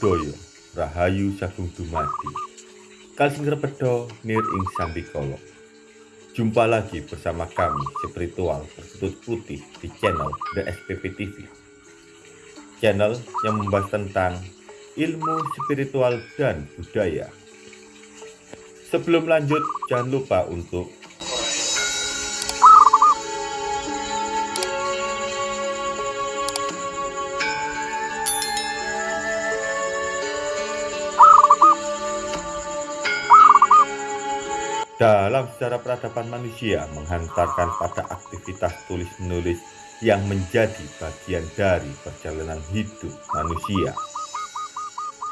Buddhaya Rahayu Sagung Dumadi. Kalsing Repedo Nir Ing Sambikolo. Jumpa lagi bersama kami spiritual berkutut putih di channel The SPP TV Channel yang membahas tentang ilmu spiritual dan budaya. Sebelum lanjut jangan lupa untuk Dalam sejarah peradaban manusia menghantarkan pada aktivitas tulis-menulis yang menjadi bagian dari perjalanan hidup manusia.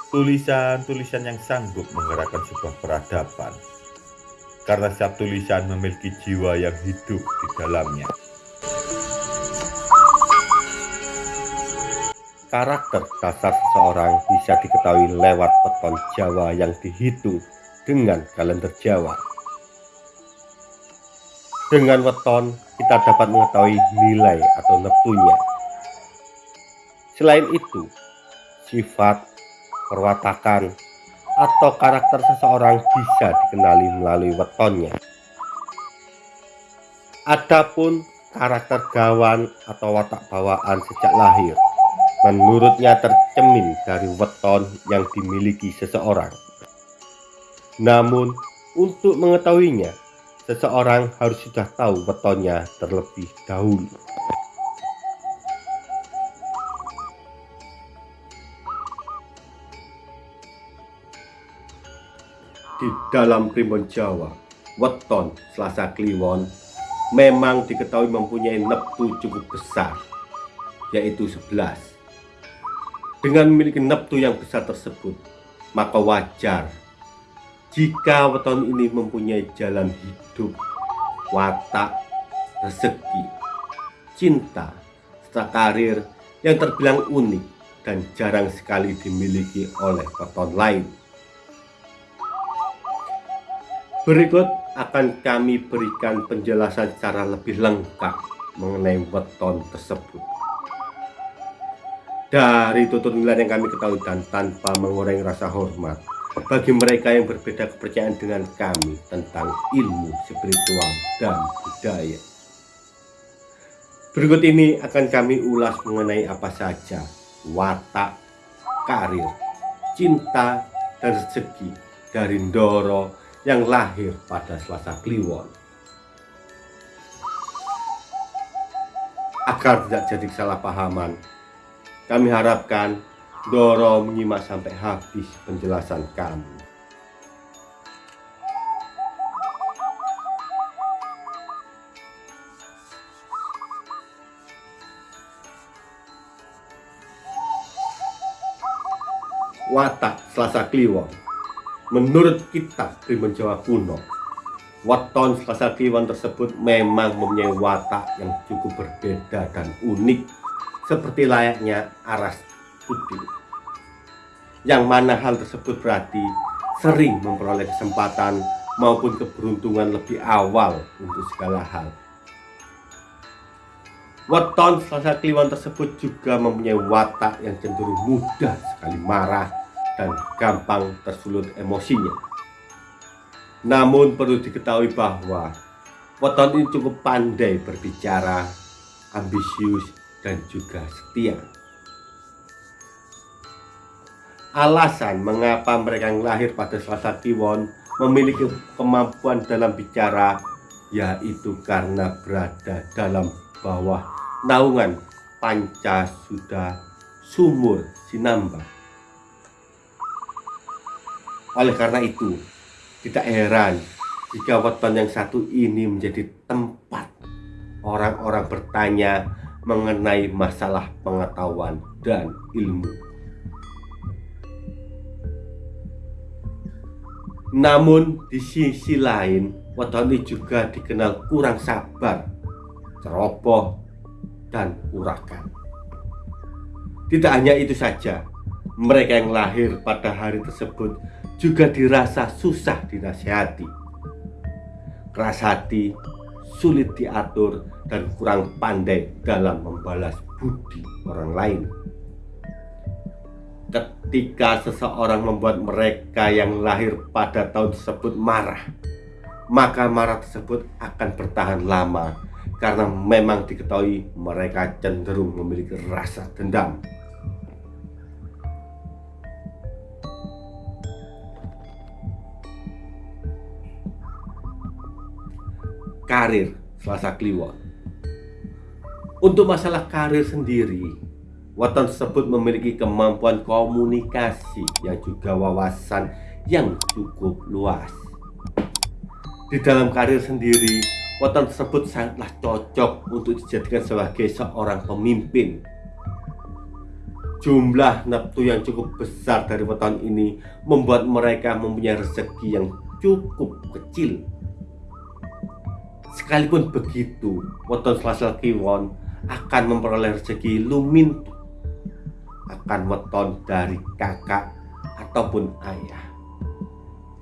Tulisan-tulisan yang sanggup menggerakkan sebuah peradaban. Karena setiap tulisan memiliki jiwa yang hidup di dalamnya. Karakter dasar seseorang bisa diketahui lewat peton Jawa yang dihitung dengan kalender Jawa. Dengan weton, kita dapat mengetahui nilai atau neptunya. Selain itu, sifat, perwatakan, atau karakter seseorang bisa dikenali melalui wetonnya. Adapun karakter gawan atau watak bawaan sejak lahir, menurutnya tercemin dari weton yang dimiliki seseorang. Namun, untuk mengetahuinya, seseorang harus sudah tahu wetonnya terlebih dahulu. Di dalam primbon Jawa, weton Selasa Kliwon memang diketahui mempunyai neptu cukup besar, yaitu 11. Dengan memiliki neptu yang besar tersebut, maka wajar jika weton ini mempunyai jalan hidup, watak, rezeki, cinta, serta karir yang terbilang unik dan jarang sekali dimiliki oleh weton lain. Berikut akan kami berikan penjelasan secara lebih lengkap mengenai weton tersebut. Dari tutur nilai yang kami ketahui dan tanpa mengurangi rasa hormat, bagi mereka yang berbeda kepercayaan dengan kami tentang ilmu spiritual dan budaya. Berikut ini akan kami ulas mengenai apa saja watak, karir, cinta, dan rezeki dari Ndoro yang lahir pada Selasa Kliwon. Agar tidak jadi kesalahpahaman, kami harapkan Doro menyimak sampai habis penjelasan kami. Watak Selasa Kliwon Menurut kitab Primbon Jawa kuno, Waton Selasa Kliwon tersebut memang mempunyai watak yang cukup berbeda dan unik seperti layaknya aras putih yang mana hal tersebut berarti sering memperoleh kesempatan maupun keberuntungan lebih awal untuk segala hal. Weton Selasa Kliwon tersebut juga mempunyai watak yang cenderung mudah sekali marah dan gampang tersulut emosinya. Namun perlu diketahui bahwa Weton ini cukup pandai berbicara, ambisius, dan juga setia alasan mengapa mereka yang lahir pada Selasa Kliwon memiliki kemampuan dalam bicara yaitu karena berada dalam bawah naungan panca sudah sumur sinamba oleh karena itu tidak heran jika weton yang satu ini menjadi tempat orang-orang bertanya mengenai masalah pengetahuan dan ilmu Namun di sisi lain, Watoni juga dikenal kurang sabar, ceroboh, dan urakan. Tidak hanya itu saja, mereka yang lahir pada hari tersebut juga dirasa susah dinasihati. Keras hati, sulit diatur, dan kurang pandai dalam membalas budi orang lain. Ketika seseorang membuat mereka yang lahir pada tahun tersebut marah, maka marah tersebut akan bertahan lama karena memang diketahui mereka cenderung memiliki rasa dendam. Karir Selasa Kliwon Untuk masalah karir sendiri, Weton tersebut memiliki kemampuan komunikasi yang juga wawasan yang cukup luas. Di dalam karir sendiri, weton tersebut sangatlah cocok untuk dijadikan sebagai seorang pemimpin. Jumlah neptu yang cukup besar dari weton ini membuat mereka mempunyai rezeki yang cukup kecil. Sekalipun begitu, weton Selasa Kliwon akan memperoleh rezeki lumintu akan weton dari kakak ataupun ayah.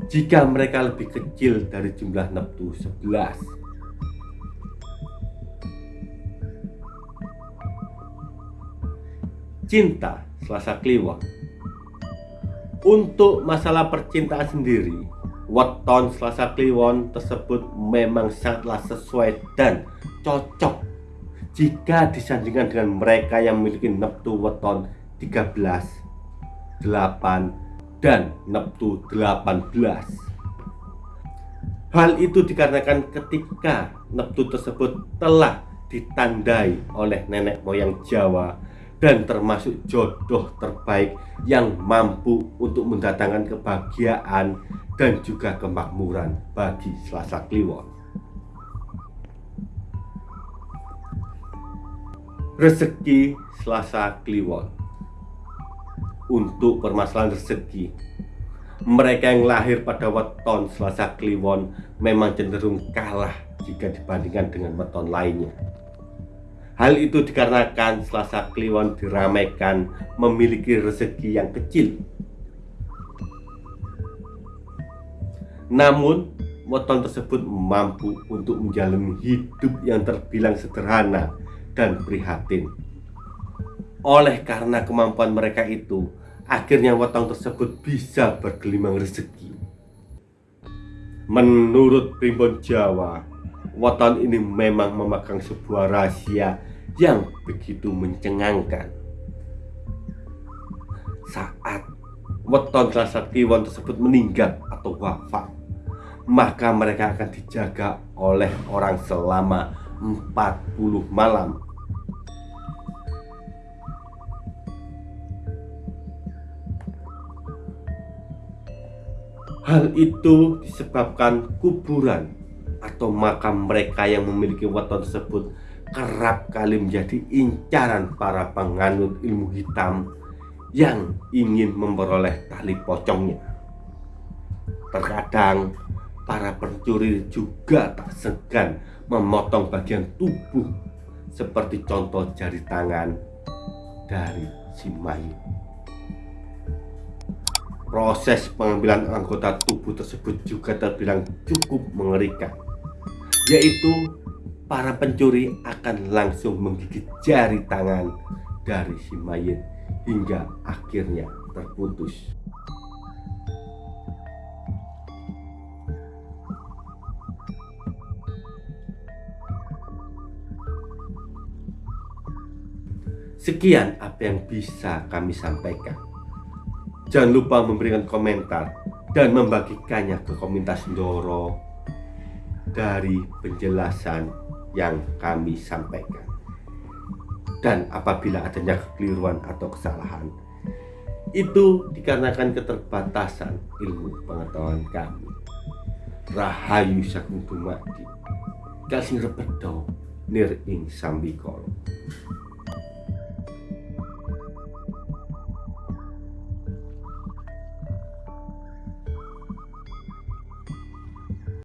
Jika mereka lebih kecil dari jumlah neptu 11 cinta Selasa Kliwon. Untuk masalah percintaan sendiri weton Selasa Kliwon tersebut memang sangatlah sesuai dan cocok. Jika disandingkan dengan mereka yang memiliki neptu weton 13, 8, dan Neptu 18. Hal itu dikarenakan ketika Neptu tersebut telah ditandai oleh nenek moyang Jawa dan termasuk jodoh terbaik yang mampu untuk mendatangkan kebahagiaan dan juga kemakmuran bagi Selasa Kliwon. Rezeki Selasa Kliwon untuk permasalahan rezeki. Mereka yang lahir pada weton Selasa Kliwon memang cenderung kalah jika dibandingkan dengan weton lainnya. Hal itu dikarenakan Selasa Kliwon diramaikan memiliki rezeki yang kecil. Namun, weton tersebut mampu untuk menjalani hidup yang terbilang sederhana dan prihatin. Oleh karena kemampuan mereka itu, Akhirnya wetong tersebut bisa bergelimang rezeki. Menurut primbon Jawa, weton ini memang memegang sebuah rahasia yang begitu mencengangkan. Saat weton Selasa Kliwon tersebut meninggal atau wafat, maka mereka akan dijaga oleh orang selama 40 malam Hal itu disebabkan kuburan atau makam mereka yang memiliki weton tersebut kerap kali menjadi incaran para penganut ilmu hitam yang ingin memperoleh tali pocongnya. Terkadang para pencuri juga tak segan memotong bagian tubuh seperti contoh jari tangan dari si mayat proses pengambilan anggota tubuh tersebut juga terbilang cukup mengerikan yaitu para pencuri akan langsung menggigit jari tangan dari si mayat hingga akhirnya terputus Sekian apa yang bisa kami sampaikan. Jangan lupa memberikan komentar dan membagikannya ke komunitas Ndoro dari penjelasan yang kami sampaikan. Dan apabila adanya kekeliruan atau kesalahan, itu dikarenakan keterbatasan ilmu pengetahuan kami. Rahayu Sagung Dumadi, Kasing Repedo, Nir Ing Sambikolo.